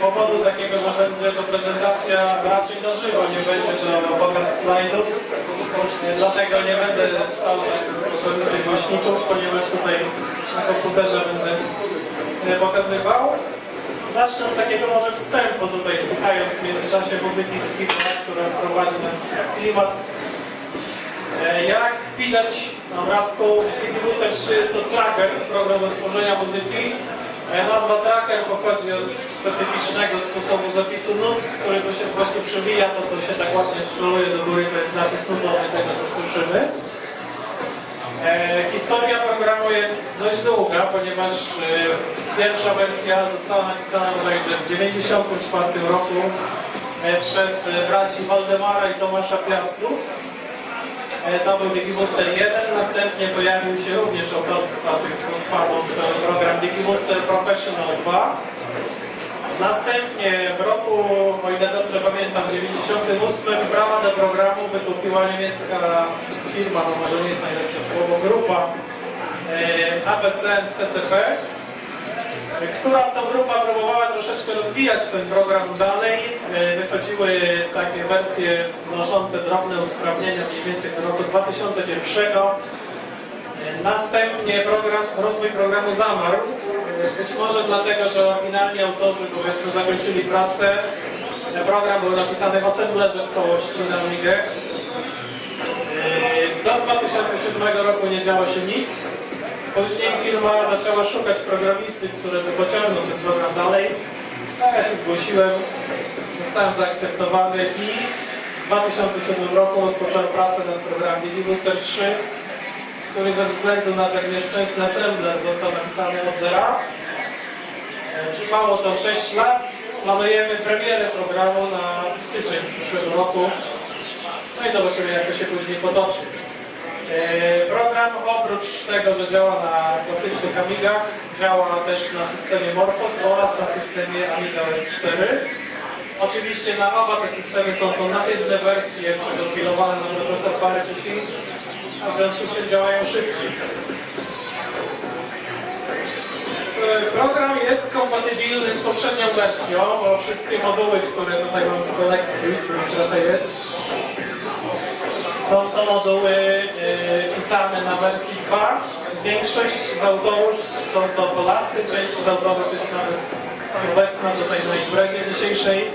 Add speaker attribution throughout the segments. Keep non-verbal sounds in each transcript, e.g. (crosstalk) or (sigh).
Speaker 1: powodu takiego, że będzie to prezentacja raczej na żywo, nie będzie to pokaz slajdów. Dlatego nie będę stał okolicy głośników, ponieważ tutaj na komputerze będę pokazywał. Zacznę od takiego może wstępu tutaj, słuchając w międzyczasie muzyki z Hitler, która prowadzi nas w klimat E, Jak widać na obrazku, DigiBooster 3 jest to tracker, program do tworzenia muzyki. Nazwa tracker pochodzi od specyficznego sposobu zapisu nut, który tu się właśnie przewija, to co się tak ładnie scrolluje do góry, to jest zapis nutowy tego, co słyszymy. E, historia programu jest dość długa, ponieważ e, pierwsza wersja została napisana w 1994 roku e, przez e, braci Waldemara i Tomasza Piastrów. E, To był DigiBooster 1, następnie pojawił się również autorstwa panów e, program DigiBooster Professional 2. Następnie w roku, o ile dobrze pamiętam, 98 prawa do programu wykupiła niemiecka firma, no może nie jest najlepsze słowo, grupa e, ABC TCP, która to grupa próbowała troszeczkę rozwijać ten program dalej. E, Wychodziły takie wersje wnoszące drobne usprawnienia mniej więcej do roku 2001. E, Następnie program, rozwój programu zamarł. E, Być może dlatego, że oryginalni autorzy powiedzmy zakończyli pracę. Program był napisany w assemblerze w całości na Amigę. E, Do 2007 roku nie działo się nic. Później firma zaczęła szukać programisty, który by pociągnął ten program dalej. No, ja się zgłosiłem, zostałem zaakceptowany i w 2007 roku rozpocząłem pracę nad programem DigiBooster 3, który ze względu na ten nieszczęsny assembler został napisany od zera. E, Trwało to 6 lat. Planujemy premierę programu na styczeń przyszłego roku. No i zobaczymy, jak to się później potoczy. E, Program oprócz tego, że działa na klasycznych Amigach, działa też na systemie Morphos oraz na systemie Amiga OS 4. Oczywiście na oba te systemy są to natywne wersje przekompilowane na procesor PowerPC, a w związku z tym działają szybciej. E, Program jest kompatybilny z poprzednią wersją, bo wszystkie moduły, które tutaj mam w kolekcji, których trochę jest, są to moduły e, pisane na wersji 2. Większość z autorów są to Polacy, część z autorów jest nawet obecna tutaj na imprezie dzisiejszej.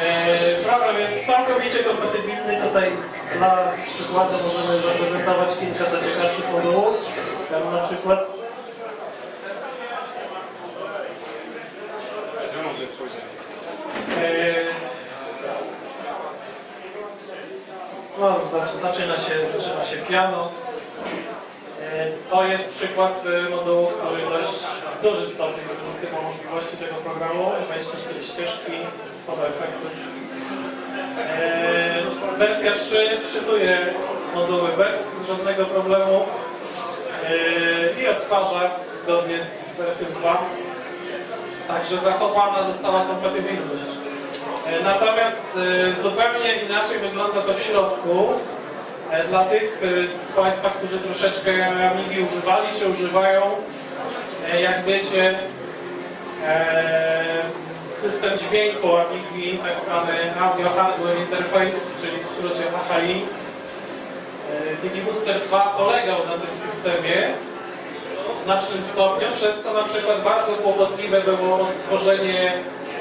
Speaker 1: E, Program jest całkowicie kompatybilny. Tutaj dla przykładu możemy zaprezentować kilka zaciekawszych modułów. Tam na przykład
Speaker 2: Wymowne spojrzenie.
Speaker 1: e, No, zac- zaczyna się, zaczyna się piano. E, To jest przykład e, modułu, który dość w dużym stopniu wykorzystywał możliwości tego programu. 24 ścieżki, sporo efektów. E, Wersja 3 wczytuje moduły bez żadnego problemu i odtwarza zgodnie z wersją 2. Także zachowana została kompatybilność. E, Natomiast e, zupełnie inaczej wygląda to w środku. E, Dla tych z Państwa, którzy troszeczkę Amigi używali czy używają, jak wiecie, system dźwięku Amigi, tak zwany Audio Hardware Interface, czyli w skrócie HHI. DigiBooster 2 polegał na tym systemie w znacznym stopniu, przez co na przykład bardzo kłopotliwe było odtworzenie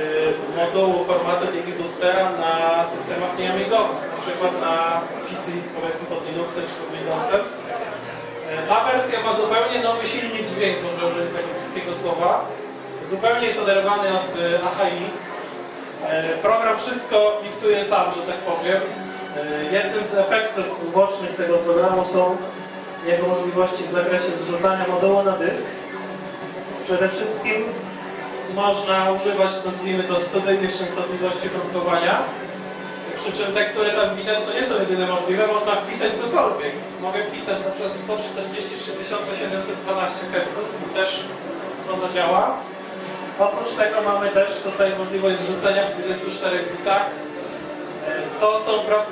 Speaker 1: y, modułu formatu DigiBoostera na systemach nieamigowych, na przykład na PC, powiedzmy pod Linuxem czy pod Windowsem. Y, Ta wersja ma zupełnie nowy silnik dźwięku, że użyję tego krótkiego słowa. Zupełnie jest oderwany od y, AHI. Program wszystko miksuje sam, że tak powiem. Jednym z efektów ubocznych tego programu są jego możliwości w zakresie zrzucania modułu na dysk. Przede wszystkim można używać, nazwijmy to, studyjnych częstotliwości komputowania. Przy czym te, które tam widać, to nie są jedyne możliwe, można wpisać cokolwiek. Mogę wpisać na przykład 143 712 Hz i też to zadziała. Oprócz tego mamy też tutaj możliwość zrzucenia w 24 bitach. E, To są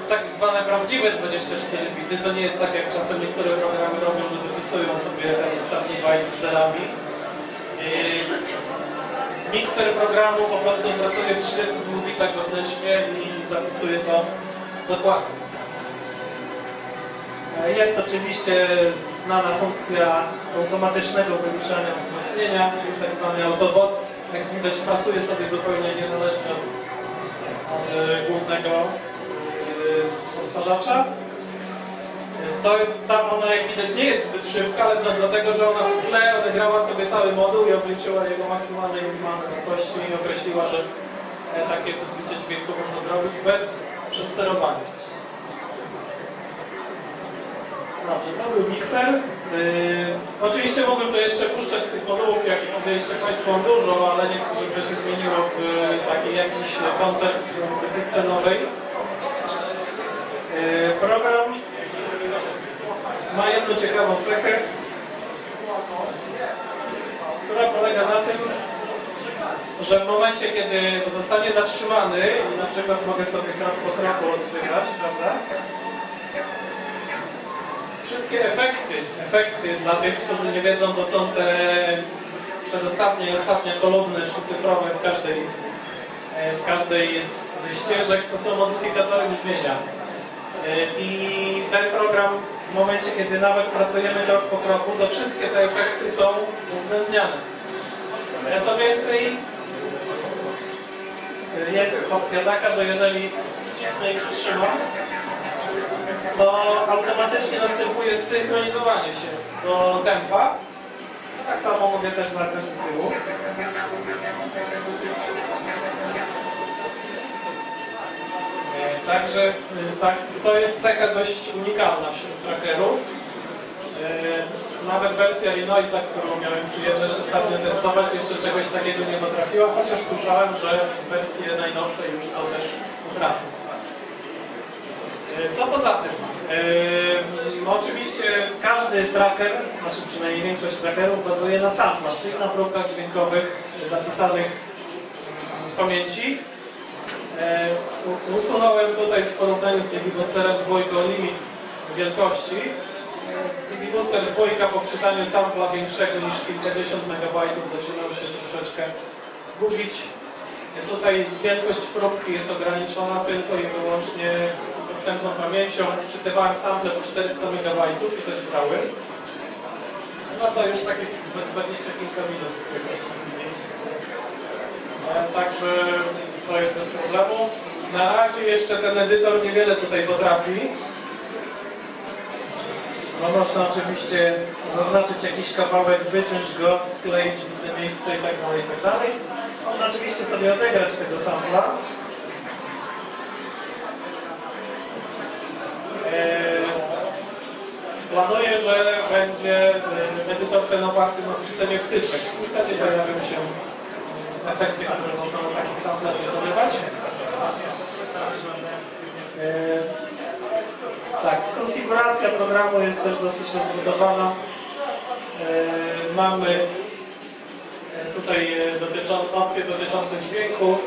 Speaker 1: tak zwane prawdziwe 24 bity. To nie jest tak jak czasem niektóre programy robią, że dopisują sobie ten ostatni bajt z zerami. Mikser programu po prostu pracuje w 32 bitach wewnętrznie i zapisuje to dokładnie. E, Jest oczywiście znana funkcja automatycznego wyliczania wzmocnienia, czyli tak zwany autoboss. Jak widać pracuje sobie zupełnie niezależnie od, od e, głównego e, odtwarzacza. E, To jest tam, ona jak widać nie jest zbyt szybka, ale to dlatego, że ona w tle odegrała sobie cały moduł i obliczyła jego maksymalne minimalne wartości i określiła, że e, takie odbicie dźwięku można zrobić bez przesterowania. Dobrze, to był mikser. Yy, oczywiście mogłem to jeszcze puszczać tych modułów, jak powiedzieliście Państwo dużo, ale nie chcę, żeby się zmieniło w yy, taki jakiś koncept muzyki scenowej. Yy, program ma jedną ciekawą cechę, która polega na tym, że w momencie, kiedy zostanie zatrzymany, na przykład mogę sobie krok po kroku odkrywać, prawda? Wszystkie efekty, efekty dla tych, którzy nie wiedzą, to są te przedostatnie i ostatnie kolumny trzycyfrowe w każdej, e, w każdej z z ścieżek, to są modyfikatory brzmienia. E, I ten program w momencie, kiedy nawet pracujemy krok po kroku, to wszystkie te efekty są uwzględniane. Co więcej, jest opcja taka, że jeżeli wcisnę i przytrzymam, to automatycznie następuje zsynchronizowanie się do tempa. Tak samo mogę też zagrać do tyłu. E, Także e, tak, to jest cecha dość unikalna wśród trackerów. E, Nawet wersja Illinoisa, którą miałem przyjemność ostatnio testować, jeszcze czegoś takiego nie potrafiła, chociaż słyszałem, że wersje najnowsze już to też potrafią. Co poza tym? Oczywiście każdy tracker, znaczy przynajmniej większość trackerów bazuje na samplach, czyli na próbkach dźwiękowych zapisanych w pamięci. U- usunąłem tutaj w porównaniu z DB Boosterem dwójką limit wielkości. DB Booster dwójka po wczytaniu sampla większego niż kilkadziesiąt megabajtów zaczynał się troszeczkę gubić. Tutaj wielkość próbki jest ograniczona tylko i wyłącznie dostępną pamięcią. Czytywałem sample po 400 MB i też brały. No to już takie 20 kilka minut wielkości z nimi. E, Także to jest bez problemu. Na razie jeszcze ten edytor niewiele tutaj potrafi. No można oczywiście zaznaczyć jakiś kawałek, wyciąć go, wkleić w te miejsce i tak dalej, i tak dalej. Można oczywiście sobie odegrać tego sampla. Eee, Planuję, że będzie e, edytor ten oparty na systemie wtyczek wtedy pojawią się efekty, które można na taki wykonywać. Eee, Tak, konfiguracja programu jest też dosyć rozbudowana. Eee, Mamy e, tutaj e, opcje dotyczące dźwięku,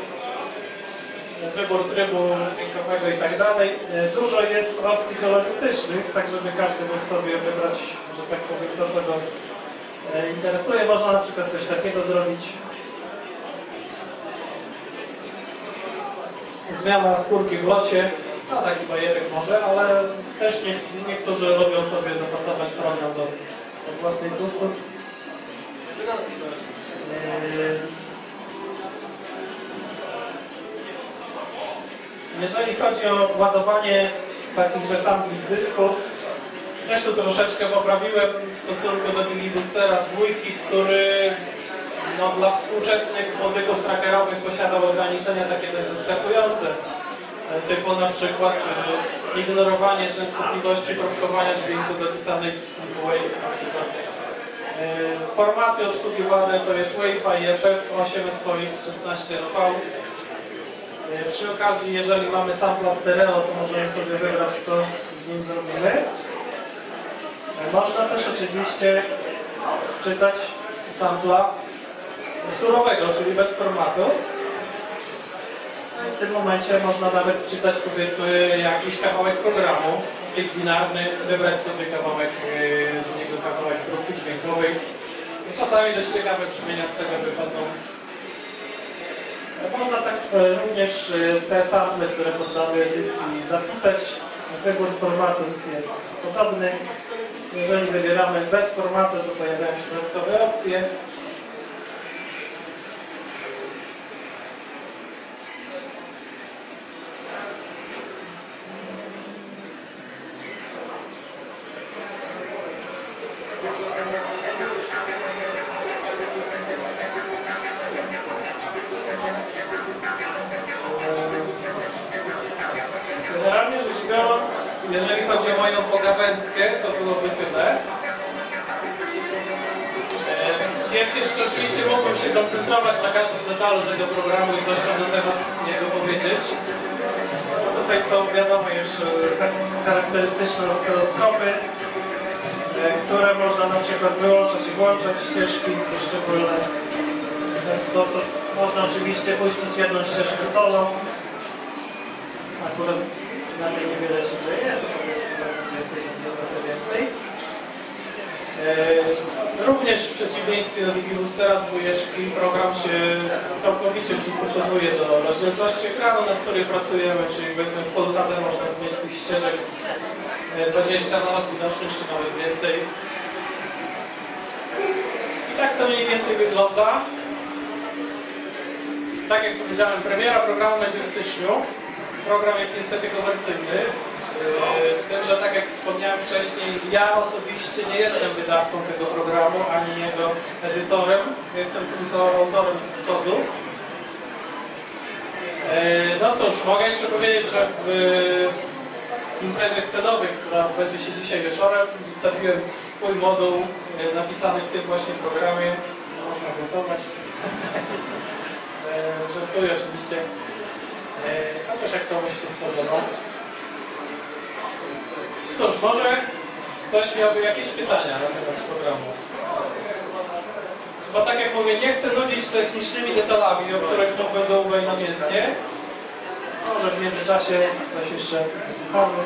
Speaker 1: e, wybór trybu dźwiękowego i tak dalej. E, Dużo jest opcji kolorystycznych, tak żeby każdy mógł sobie wybrać, że tak powiem, to co go e, interesuje. Można na przykład coś takiego zrobić. Zmiana skórki w locie, no taki bajerek może, ale też nie, niektórzy lubią sobie dopasować program do, do własnych gustów. Eee, Jeżeli chodzi o ładowanie takich sampli z dysku, też tu troszeczkę poprawiłem w stosunku do Digi Boostera dwójki, który no, dla współczesnych muzyków trackerowych posiadał ograniczenia takie dość zaskakujące. E, Typu na przykład e, ignorowanie częstotliwości próbkowania dźwięku zapisanej w Wave. E, Formaty obsługiwane to jest Wi-Fi, FF, 8 SVX, 16 SV. E, Przy okazji, jeżeli mamy sampla stereo, to możemy sobie wybrać, co z nim zrobimy. Można też oczywiście wczytać sampla surowego, czyli bez formatu. W tym momencie można nawet wczytać powiedzmy jakiś kawałek programu, plik binarny, wybrać sobie kawałek e, z niego kawałek próbki dźwiękowej. Czasami dość ciekawe brzmienia z tego wychodzą. Można tak e, również e, te sample, które poddamy edycji zapisać. Wybór formatów jest podobny. Jeżeli wybieramy bez formatu, to pojawiają się dodatkowe opcje. Detalu tego programu i coś tam na temat niego powiedzieć. Tutaj są, wiadomo, już e, tak charakterystyczne oscyloskopy, e, które można na przykład wyłączać i włączać ścieżki poszczególne. W ten sposób można oczywiście puścić jedną ścieżkę solo, Akurat na tej niewiele się dzieje, to powiedzmy do 20 trochę więcej. E, Również w przeciwieństwie do Digiboostera dwójeczki program się całkowicie przystosowuje do rozdzielczości ekranu, na której pracujemy, czyli powiedzmy w Full HD można zmienić tych ścieżek e, 20 na raz widoczność, czy nawet więcej. I tak to mniej więcej wygląda. Tak jak powiedziałem, premiera programu będzie w styczniu. Program jest niestety komercyjny. Yy, Z tym, że tak jak wspomniałem wcześniej, ja osobiście nie jestem wydawcą tego programu, ani jego edytorem. Jestem tylko autorem kodu. Yy, No cóż, mogę jeszcze powiedzieć, że w imprezie scenowej, która będzie się dzisiaj wieczorem, wystawiłem swój moduł yy, napisany w tym właśnie programie. Można głosować. (laughs) Żartuję oczywiście. Chociaż jak komuś się spodoba. Cóż, może ktoś miałby jakieś pytania na temat programu. Bo tak jak mówię, nie chcę nudzić technicznymi detalami, o których to będą namiętnie. Może w międzyczasie coś jeszcze słuchamy.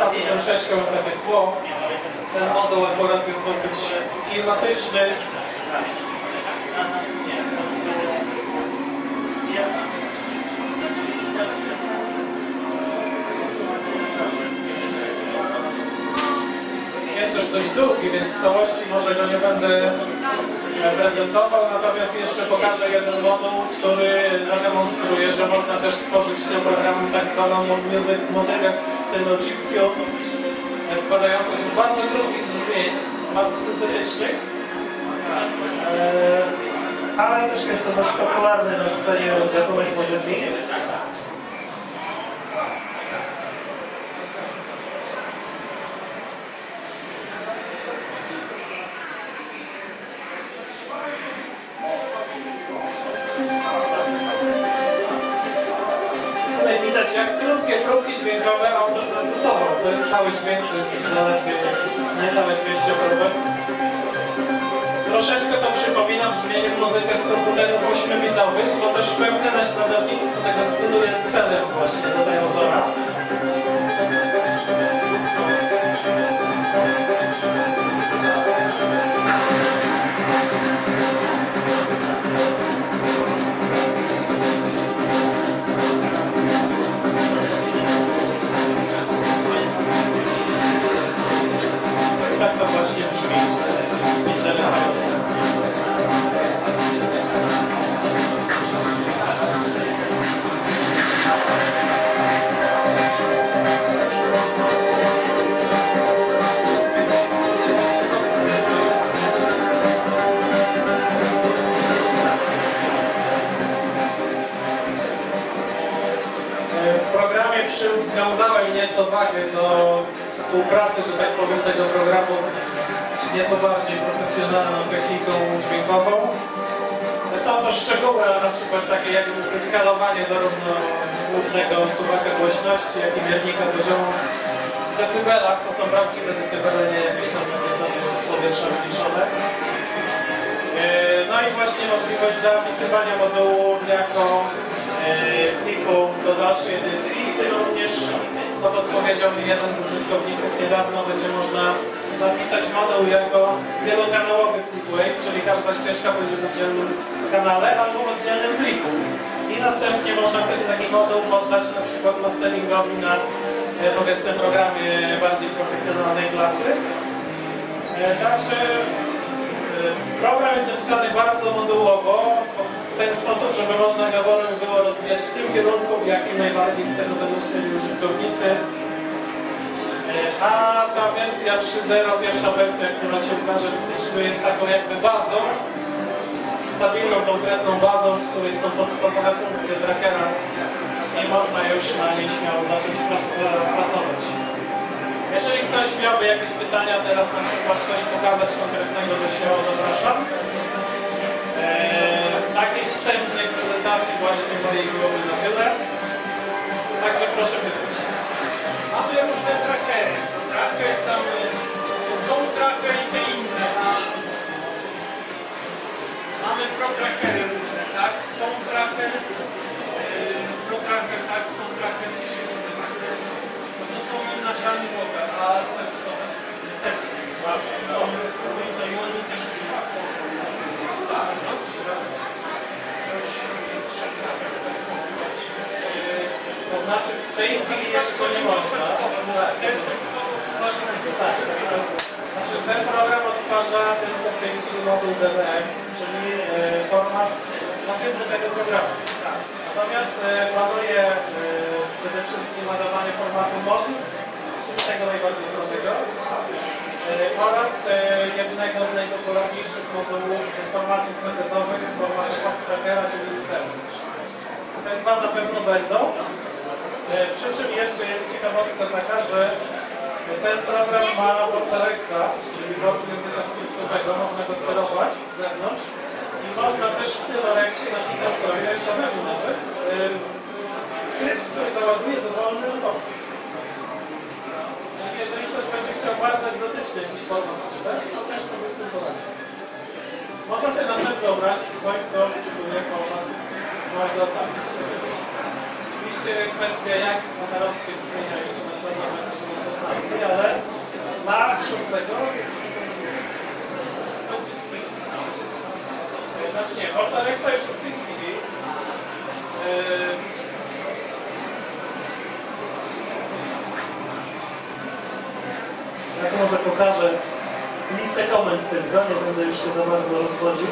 Speaker 1: A tu troszeczkę mam takie tło. Ten moduł akurat jest dosyć klimatyczny. Jest też dość długi, więc w całości może go nie będę prezentował, natomiast jeszcze pokażę jeden moduł, który zademonstruje, że można też tworzyć tym programem tak zwaną muzyk, muzykę w stylu chiptune, składającą się z bardzo krótkich brzmień, bardzo syntetycznych. E, Ale też jest to dość popularny na scenie gatunek muzyki. Naśladownictwo tego stylu jest celem właśnie nieco wagę do współpracy, że tak powiem, tego programu z nieco bardziej profesjonalną techniką dźwiękową. Są to szczegóły, na przykład takie jak skalowanie zarówno głównego suwaka głośności, jak i miernika poziomu w decybelach. To są prawdziwe decybele, nie jakieś tam sobie z powietrza wyliczone. Yy, No i właśnie możliwość zapisywania modułu jako pliku do dalszej edycji. Również, co podpowiedział mi jeden z użytkowników niedawno, będzie można zapisać moduł jako wielokanałowy plik Wave, czyli każda ścieżka będzie w oddzielnym kanale albo w oddzielnym pliku. I następnie można wtedy taki moduł poddać na przykład masteringowi na e, powiedzmy programie bardziej profesjonalnej klasy. E, Także e, program jest napisany bardzo modułowo, ten sposób, żeby można wolno było rozwijać w tym kierunku, w jakim najbardziej tego będą chcieli użytkownicy. E, A ta wersja 3.0, pierwsza wersja, która się ukaże w styczniu, jest taką jakby bazą, stabilną, konkretną bazą, w której są podstawowe funkcje trackera i można już na niej śmiało zacząć pracować. Jeżeli ktoś miałby jakieś pytania teraz na przykład coś pokazać konkretnego, to śmiało zapraszam. Eee, wstępnej prezentacji właśnie mojej byłoby na tyle. Także proszę pytać.
Speaker 2: Mamy różne trackery. Tracker tam y, są tracker i te inne. Mamy pro-trackery różne, tak? Są tracker, yy, pro-tracker, tak? Są tracker, jeszcze inne trackery są. No to są naszalnikowe, a testowe też są. Są różnice i oni też tworzą. No, Coś to jest możliwość.
Speaker 1: To znaczy w tej chwili jeszcze nie można. Tak. Tak. Znaczy ten program odtwarza tylko w tej chwili moduł DBM, czyli e, format natywny tego programu. Natomiast e, planuje e, przede wszystkim nadawanie formatu MOD, czyli tego najbardziej prostego, e, oraz e, jednego z najpopularniejszych modułów formatów pecetowych, formatu fast trackera, czyli XM. Te dwa na pewno będą. E, Przy czym jeszcze jest ciekawostka taka, że ten program ma port Alexa, czyli port języka skryptowego, można go sterować z zewnątrz i można też w tym Alexie napisać sobie samemu nawet e, skrypt, który załaduje dowolny kod. Jeżeli ktoś będzie chciał bardzo egzotyczny jakiś format czytać, to też sobie z tym poradzi. Można sobie na przykład wyobrazić coś, co czytuje format małego tak. Oczywiście kwestia jak modelowskie brzmienia jeszcze naśladowe są sami, ale dla chcącego jest to Znaczy nie, Port Alexa już jest w tej chwili. Yy, Jak może pokażę listę komend tylko, nie będę już się za bardzo rozwodził.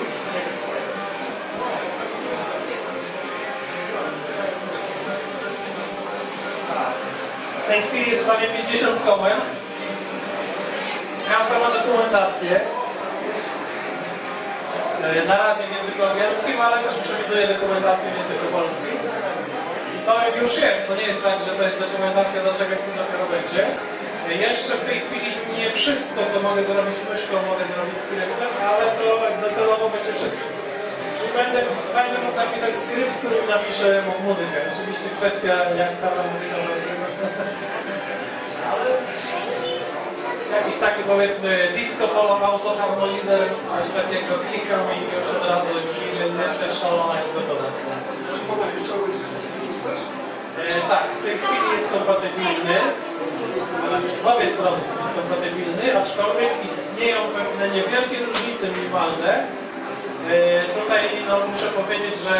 Speaker 1: W tej chwili jest prawie 50 komend. Każda ma dokumentację. E, Na razie w języku angielskim, ale też przewiduje dokumentację w języku polskim. I to już jest, to nie jest tak, że to jest dokumentacja do czegoś, co dopiero będzie. Jeszcze w tej chwili nie wszystko, co mogę zrobić myszką, mogę zrobić skryptem, ale to docelowo będzie wszystko. I będę, będę mógł napisać skrypt, w którym napiszę mu- muzykę. Oczywiście kwestia, jak ta muzyka będzie. (laughs) Ale jakiś taki powiedzmy disco polo autoharmonizer, coś takiego klikam i już od razu już jestem szalona jest gotowa. E, tak, w tej chwili jest kompatybilny. W obie strony jest kompatybilny, aczkolwiek istnieją pewne niewielkie różnice minimalne. E, Tutaj no, muszę powiedzieć, że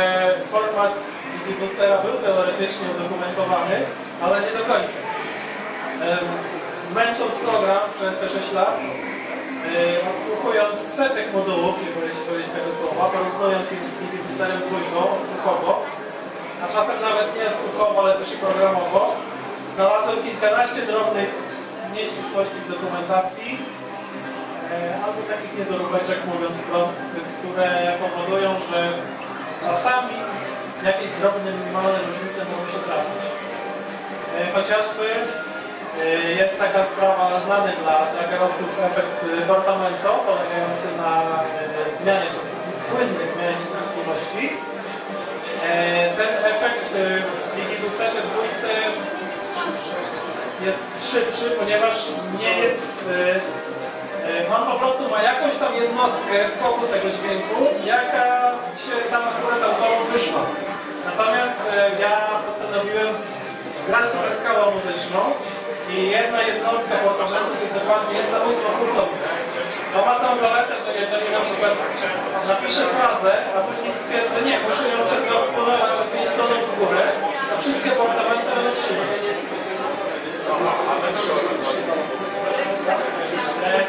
Speaker 1: format Wiki Boostera był teoretycznie udokumentowany, ale nie do końca. E, Męcząc program przez te 6 lat, e, odsłuchując setek modułów, nie powinien powiedzieć tego słowa, porównując ich z Wiki Boosterem dwójką odsłuchowo, a czasem nawet nie słuchowo, ale też i programowo, znalazłem kilkanaście drobnych nieścisłości w dokumentacji, e, albo takich niedoróbeczek, mówiąc wprost, które powodują, że czasami jakieś drobne, minimalne różnice mogą się trafić. E, Chociażby e, jest taka sprawa znany dla, dla kierowców efekt Portamento, polegający na zmianie częstotliwości, płynnej zmianie częstotliwości. Ten efekt w Digiboosterze dwójce jest szybszy, ponieważ nie jest... Y, y, mam po prostu ma jakąś tam jednostkę skoku tego dźwięku, jaka się tam akurat autorom wyszła. Natomiast y, ja postanowiłem zgrać to ze skalą muzyczną i jedna jednostka po to jest dokładnie jedna ósma hurtownia. To ma tą zaletę, że jeżeli na przykład napiszę frazę, a później stwierdzę, nie, muszę ją przedysponować, zmienić tonem w górę, to wszystkie portamenty będą trzymać.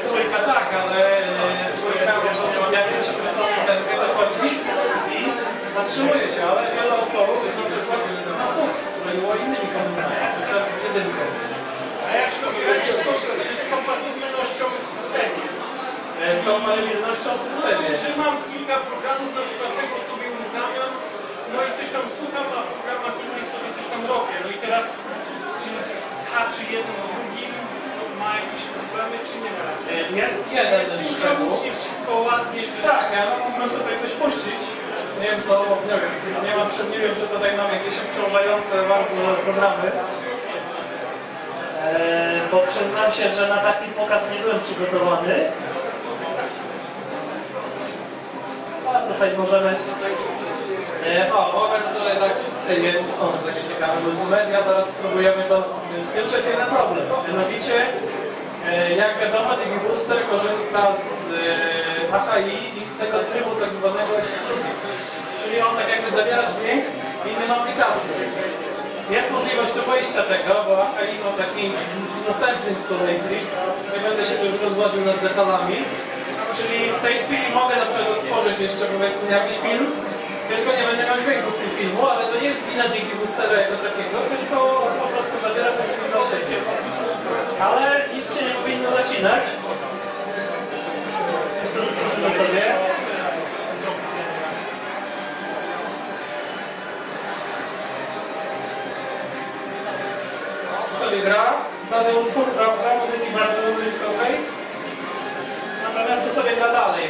Speaker 1: Trójka tak, ale trójka po prostu w jakimś określonym tempie dochodzi i zatrzymuje się, ale wiele autorów na przykład na słuch stroiło innymi przykład jedynką.
Speaker 2: A jak sobie radzisz z kompatybilnością w systemie?
Speaker 1: Z kompatybilnością w
Speaker 2: No,
Speaker 1: systemie.
Speaker 2: że mam kilka programów, na przykład tego sobie uruchamiam, no i coś tam słucham, a w programach innych sobie coś tam robię. No i teraz, czy haczy jeden z drugim, ma jakieś problemy, czy nie ma?
Speaker 1: E, Jest jeden
Speaker 2: Jest
Speaker 1: szczegół.
Speaker 2: wszystko ładnie, że...
Speaker 1: Tak, ja mógłbym tutaj coś puścić. Nie wiem co, nie wiem, nie, mam, nie wiem, czy tutaj mam jakieś obciążające bardzo programy.
Speaker 3: Eee, bo przyznam się, że na taki pokaz nie byłem przygotowany. A tutaj możemy...
Speaker 1: E, O, moment, które tak nie są takie ciekawe, media zaraz spróbujemy to, jest jeden problem. Mianowicie, e, jak wiadomo, Digi Booster korzysta z e, AHI i z tego trybu tak zwanego exclusive. Czyli on tak jakby zawiera dźwięk w innym aplikacji. Jest możliwość obejścia tego, bo AHI ma taki następny z kolei. Nie będę się tu już rozwodził nad detalami. Czyli w tej chwili mogę na przykład otworzyć jeszcze powiedzmy jakiś film, tylko nie będę miał dźwięku w tym filmu, ale to nie jest wina Digi Boostera jako takiego, tylko po prostu zabiera film na siebie. Ale nic się nie powinno zacinać. Sprawdzimy sobie. sobie gra, znany utwór, prawda, muzyki bardzo rozrywkowej. Natomiast tu sobie gra dalej.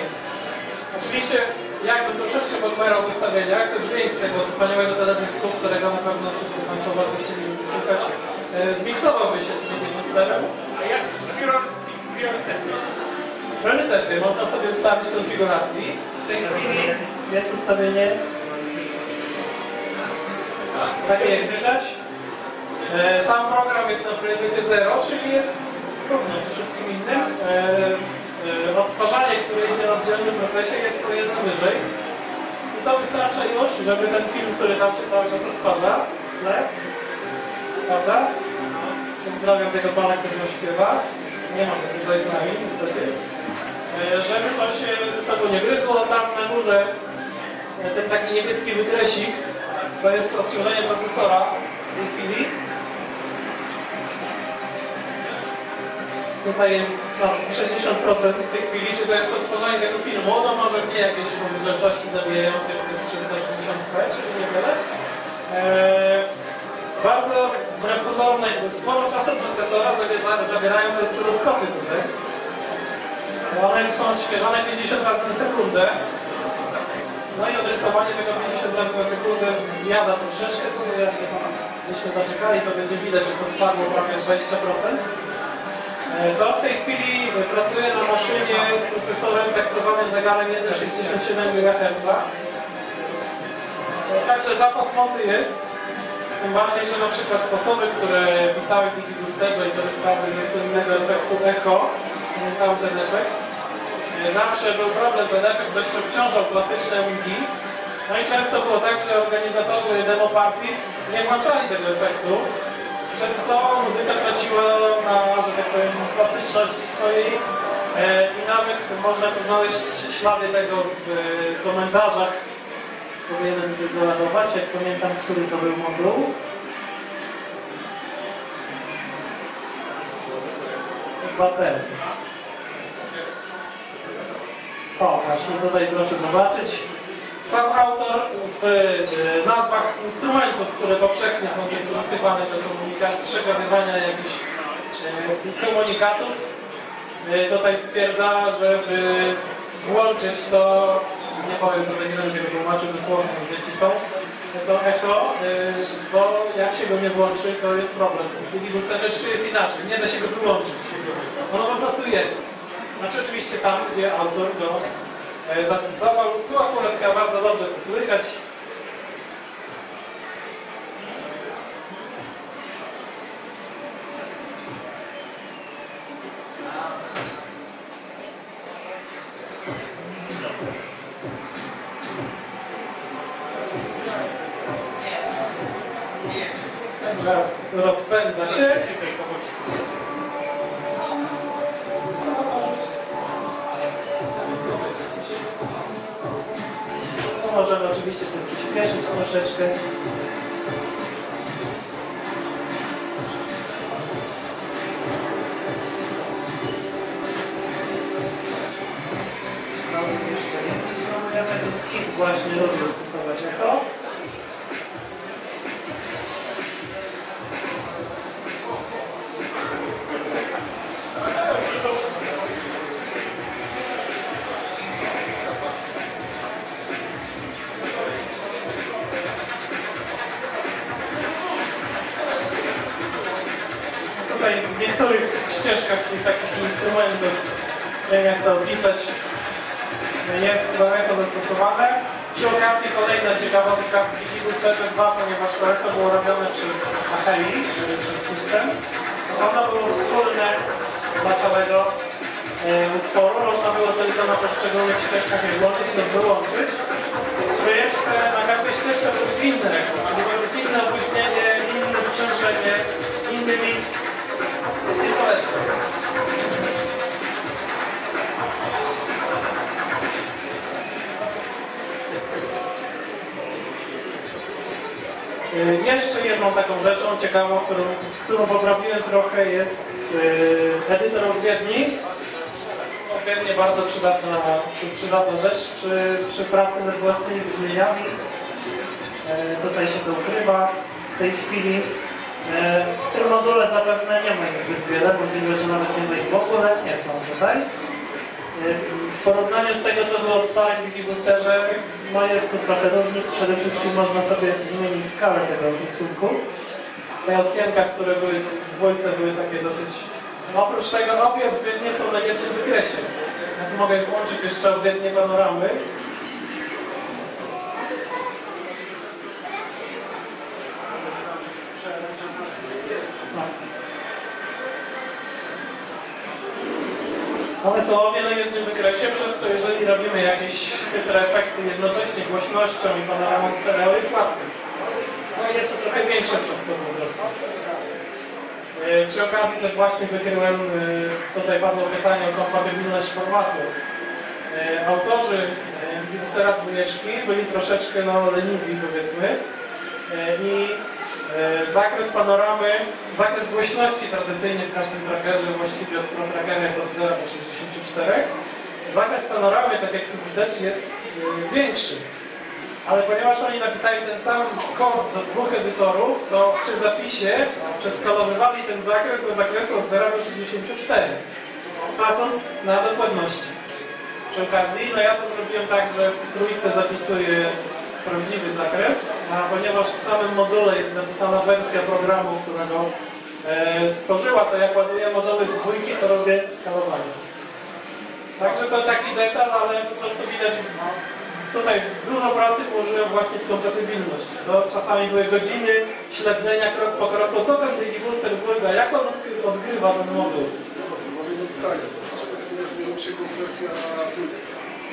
Speaker 1: Oczywiście jakbym troszeczkę podpowiadał w ustawieniach, to dźwięk z tego wspaniałego teledysku, którego na pewno wszyscy Państwo bardzo chcieli słuchać, e, zmiksowałby się z tym Monsterem.
Speaker 2: A jak z prior- priorytety?
Speaker 1: Priorytety można sobie ustawić w konfiguracji.
Speaker 3: W tej chwili jest ustawienie
Speaker 1: Takie jak widać. E, Sam program jest na priorytecie 0, czyli jest równy z wszystkim innym. E, Odtwarzanie, które idzie na oddzielnym procesie jest o jedno wyżej. I to wystarcza już, żeby ten film, który tam się cały czas odtwarza, tle, prawda? Pozdrawiam tego pana, który go śpiewa. Nie ma go tutaj z nami, niestety. E, Żeby to się ze sobą nie gryzło, tam na górze e, ten taki niebieski wykresik, to jest obciążenie procesora w tej chwili. Tutaj jest no, 60% w tej chwili, czy to jest odtwarzanie tego filmu. No może nie jakieś rozdzielczości zabijające, bo to jest 360p, czyli niewiele. Eee, bardzo wbrew pozorom, sporo czasu procesora zabiera, zabierają te oscyloskopy tutaj. One są odświeżane 50 razy na sekundę. No i odrysowanie tego 50 razy na sekundę zjada troszeczkę, to jak byśmy zaczekali, to będzie widać, że to spadło prawie 20%. E, To w tej chwili pracuję na maszynie z procesorem traktowanym zegarem 1,67 GHz. E, Także zapas mocy jest. Tym bardziej, że na przykład osoby, które pisały w Wikiboosterze i korzystały ze słynnego efektu echo, pamiętały ten efekt, e, zawsze był problem, ten efekt dość obciążał klasyczne wiki. No i często było tak, że organizatorzy demo parties nie włączali tego efektu, przez co muzyka traciła na, że tak powiem, swojej e, i nawet można tu znaleźć ślady tego w komentarzach. Coś załadować, jak pamiętam, który to był moduł. Chyba ten. O, właśnie tutaj proszę zobaczyć. Sam autor w e, nazwach instrumentów, które powszechnie są wykorzystywane do przekazywania jakichś e, komunikatów, e, tutaj stwierdza, żeby włączyć to, nie powiem, tutaj nie będę tłumaczył dosłownie, dzieci są, to echo, e, bo jak się go nie włączy, to jest problem. W Digiboosterze 3 jest inaczej, nie da się go wyłączyć. Ono po prostu jest. Znaczy oczywiście tam, gdzie autor go e, zastosował. Tu akurat chyba bardzo dobrze to słychać. Właśnie lubię stosować jako. 2, ponieważ to to było robione przez czyli przez system. Ono było wspólne dla całego e, utworu. Można było tylko na poszczególnych ścieżkach je włączyć lub wyłączyć. W projekcie na każdej ścieżce był inny rekord, czyli było inne opóźnienie, inne sprzężenie, inny mix. Jeszcze jedną taką rzeczą ciekawą, którą, którą poprawiłem trochę jest y, edytor odwiedni. Odwiednie bardzo przydatna, przy- przydatna rzecz przy, przy pracy nad własnymi brzmieniami. E, tutaj się to ukrywa w tej chwili. E, w tym module zapewne nie ma ich zbyt wiele, możliwe, że nawet nie ma ich w ogóle, nie są tutaj. W porównaniu z tego, co było w stałym Wikiboosterze, no jest tu trochę różnic. Przede wszystkim można sobie zmienić skalę tego rysunku. Te okienka, które były w dwójce, były takie dosyć... No, oprócz tego obie odwiednie są na jednym wykresie. Ja tu mogę włączyć jeszcze odwiednie panoramy. One są obie na jednym wykresie, przez co jeżeli robimy jakieś chytre efekty jednocześnie głośnością i panoramą stereo jest łatwiej. No i jest to trochę większe przez to po prostu. Yy, Przy okazji też właśnie wykryłem, yy, tutaj padło pytanie o kompatybilność formatu. Yy, Autorzy Wikistera dwójeczki byli troszeczkę no, leniwi powiedzmy i zakres panoramy, zakres głośności tradycyjnie w każdym trackerze właściwie od Pro Trackera jest od 0 do 64. Zakres panoramy, tak jak tu widać, jest yy, większy. Ale ponieważ oni napisali ten sam kod do dwóch edytorów, to przy zapisie przeskalowywali ten zakres do zakresu od 0 do 64, tracąc na dokładności. Przy okazji, no ja to zrobiłem tak, że w trójce zapisuję prawdziwy zakres, a ponieważ w samym module jest zapisana wersja programu, którego e, stworzyła, to jak ładuję moduły z dwójki, to robię skalowanie. Także to taki detal, ale po prostu widać, tutaj dużo pracy włożyłem właśnie w kompatybilność. To czasami były godziny śledzenia krok po kroku, co ten DigiBooster dwójka, jak on odgrywa ten moduł.
Speaker 4: Dlaczego się trójki?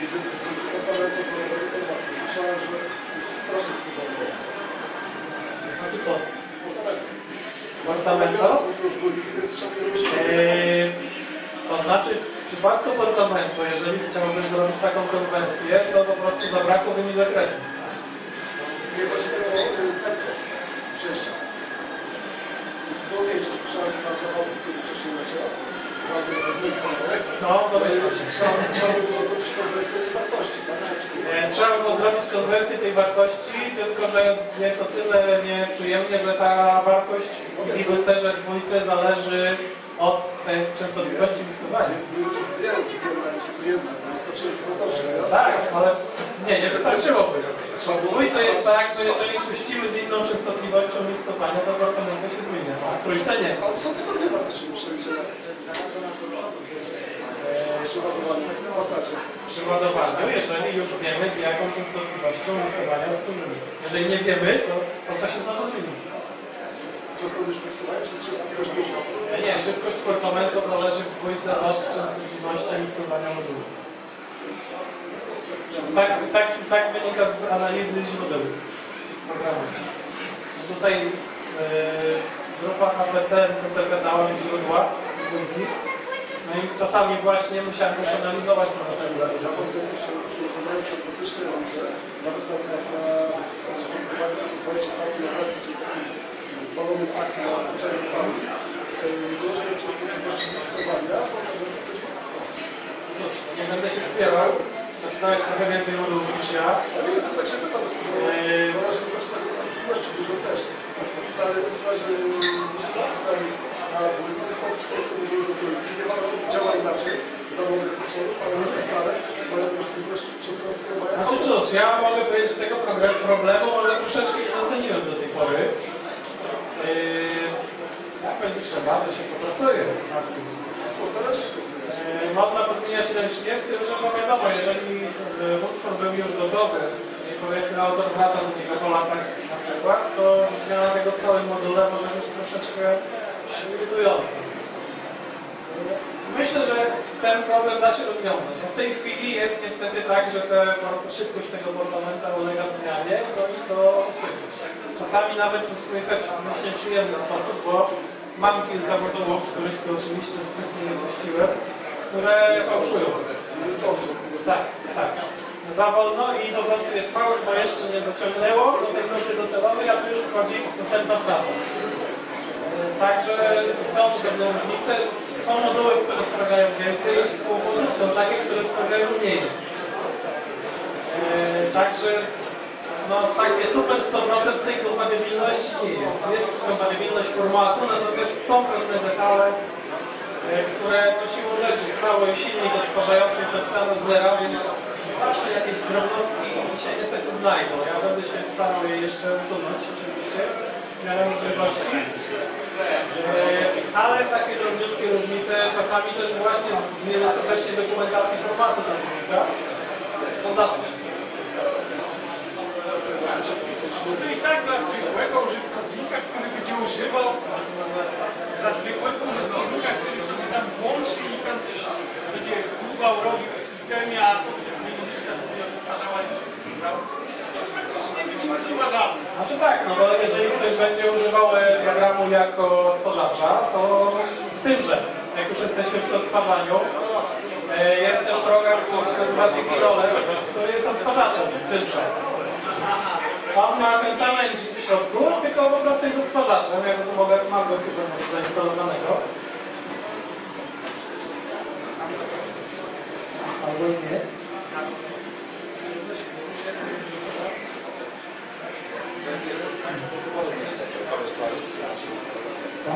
Speaker 4: Jedyny komponent oporowego formatu. Słyszałem, że jest strasznie skomplikowane.
Speaker 1: To znaczy co?
Speaker 4: Komponenty.
Speaker 1: Portamento?
Speaker 4: Są to
Speaker 1: Eee, to znaczy w przypadku portamentu, jeżeli chciałbym zrobić taką konwersję, to po prostu zabrakłoby mi zakresu.
Speaker 4: Nie chodzi mi o tempo przejścia. Jest wolniejsze. Słyszałem, że na zachodzie, który wcześniej leciał.
Speaker 1: No, domyślam.
Speaker 4: Trzeba, by było zrobić konwersję tej wartości,
Speaker 1: tylko że jest o tyle nieprzyjemnie, że ta wartość w Boosterze dwójce zależy od tej częstotliwości miksowania.
Speaker 4: Więc były to dwie.
Speaker 1: Tak, ale nie, nie wystarczyłoby. W dwójce jest tak, że jeżeli puścimy z inną częstotliwością miksowania, to portamentu się zmienia, a w trójce nie.
Speaker 4: Ale są tylko dwie wartości do przeliczenia. Przeładowanie w zasadzie.
Speaker 1: Jeżeli już wiemy z jaką częstotliwością miksowania wspólnymi. Jeżeli nie wiemy, to, to to się znowu zmieni.
Speaker 4: Częstotliwość miksowania czy częstotliwość duża?
Speaker 1: E, Nie, szybkość portamentu zależy w dwójce od częstotliwości miksowania modułu. Tak, tak, tak wynika z analizy źródeł programu. Tutaj grupa HPC, PCP dała mi źródła. No i czasami właśnie musiałem też analizować te następne.
Speaker 4: Ja to klasyczne ręce, nawet na, wejście partii na ręce, czyli taki zwalony akt na zwyczajnym panu, niezależnie od częstotliwości miksowania, to może być mocno.
Speaker 1: Cóż, nie będę się spierał. Napisałeś trochę więcej modułów niż ja.
Speaker 4: Ale ja tak się pytam,
Speaker 1: Eee.
Speaker 4: zależy od częstotliwości dużo też. Na przykład stary starzy ludzie zapisali na policyjstwo w Polsce mówiły do trójki, nie ma działa inaczej, dla nowych utworów, ale nie stare, mają możliwość przetransferowania.
Speaker 1: Znaczy cóż, ja mogę powiedzieć, że tego problemu może troszeczkę nie doceniłem do tej pory. Yy, jak będzie trzeba, to się popracuje nad tym.
Speaker 4: Postarać się to
Speaker 1: Można to zmieniać ręcznie, z tym, że no wiadomo, jeżeli yy, utwór był już gotowy i powiedzmy autor wraca do niego po latach na przykład, to zmiana tego w całym module może być troszeczkę irytująca. Myślę, że ten problem da się rozwiązać. A w tej chwili jest niestety tak, że te, szybkość tego portamenta ulega zmianie, no i to słychać. Czasami nawet to słychać w dość nieprzyjemny sposób, bo mam kilka modułów, których to oczywiście sprytnie nie puściłem, które fałszują. Tak, tak. Za wolno i po prostu jest fałsz, bo jeszcze nie dociągnęło do tej nuty docelowej, a tu już wchodzi następna fraza. E, Także są pewne różnice. Są moduły, które sprawia więcej kłopotów, są takie, które sprawiają mniej. E, Także no takie super 100% tej kompatybilności nie jest. Jest kompatybilność formatu, natomiast są pewne detale, które to siłą rzeczy cały silnik odtwarzający jest napisany od zera, więc zawsze jakieś drobnostki się niestety znajdą. Ja będę się starał je jeszcze usunąć oczywiście w miarę możliwości. E, Ale takie drobniutkie różnice czasami też właśnie z niedostatecznej dokumentacji formatu zdarza się.
Speaker 2: No i tak dla zwykłego użytkownika, który będzie używał, dla zwykłego użytkownika, który włączy i coś będzie dłubał, robił w systemie, a potem sobie muzyczka sobie odtwarzała i to praktycznie będzie niezauważalne.
Speaker 1: Znaczy tak, no bo jeżeli ktoś będzie używał e, programu jako odtwarzacza, to z tym, że jak już jesteśmy przy odtwarzaniu, e, jest też program, który się nazywa DigiRoller, który jest odtwarzaczem tymże. On ma ten sam engine w środku, tylko po prostu jest odtwarzaczem. Ja to mogę, mam go chyba zainstalowanego. Albo i nie. Co?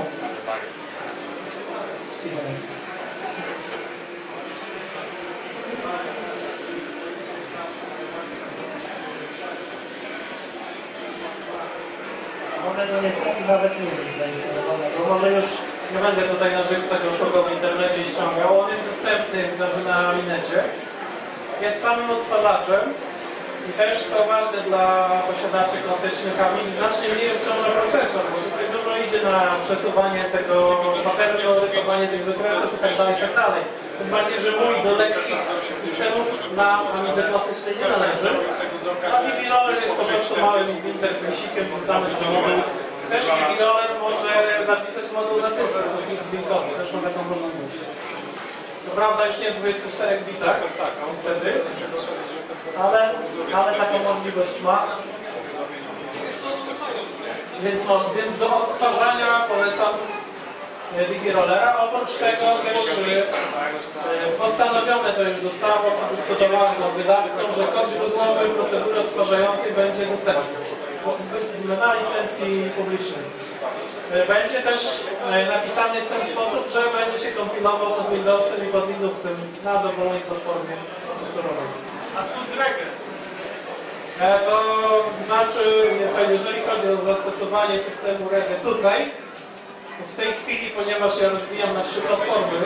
Speaker 3: One no niestety nawet nie jest zainstalowane, bo może już
Speaker 1: Nie będę tutaj na żywca go szukał w internecie ściągał. On jest dostępny na, na Linecie. Jest samym odtwarzaczem i też co ważne dla posiadaczy klasycznych Amiga, znacznie mniej obciąża procesor, bo tutaj dużo idzie na przesuwanie tego paternu, rysowanie tych wykresów itd. itd. Tym bardziej, że mój do lekkich systemów na Amidze klasycznej nie należy. A DigiRoller jest po prostu małym interfejsikiem wrzucamy do modułu. Też DigiRoller może zapisać moduł na dysk linkowy, też ma taką możliwość. Co prawda już nie w 24 bitach, tak, niestety, ale, ale taką możliwość ma. Więc, no, więc do odtwarzania polecam e, DigiRollera. Oprócz tego też e, postanowione to już zostało, przedyskutowane z wydawcą, że kod źródłowy procedury odtwarzającej będzie dostępny na licencji publicznej. E, Będzie też e, napisany w ten sposób, że będzie się kompilował pod Windowsem i pod Linuxem na dowolnej platformie procesorowej.
Speaker 2: A tu z reggae.
Speaker 1: E, To znaczy, jeżeli chodzi o zastosowanie systemu REGE tutaj, w tej chwili, ponieważ ja rozwijam na trzy platformy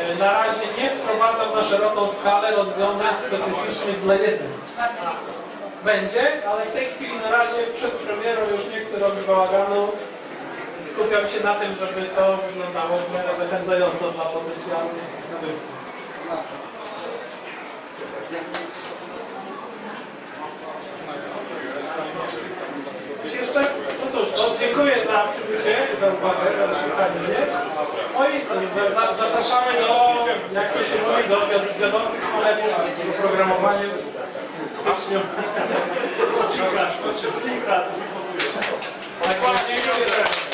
Speaker 1: e, na razie nie wprowadzam na szeroką skalę rozwiązań specyficznych dla jednej. Będzie, ale w tej chwili na razie przed premierą już nie chcę robić bałaganu. Skupiam się na tym, żeby to wyglądało w miarę zachęcająco dla potencjalnych nabywców. Jeszcze? No cóż, za uwagę, za wysłuchanie mnie. No i za- za- zapraszamy do, jak to się mówi, do wiod- wiodących sklepów z oprogramowaniem styczniu.
Speaker 3: Kilka, kilka,
Speaker 1: Tak, dziękuję.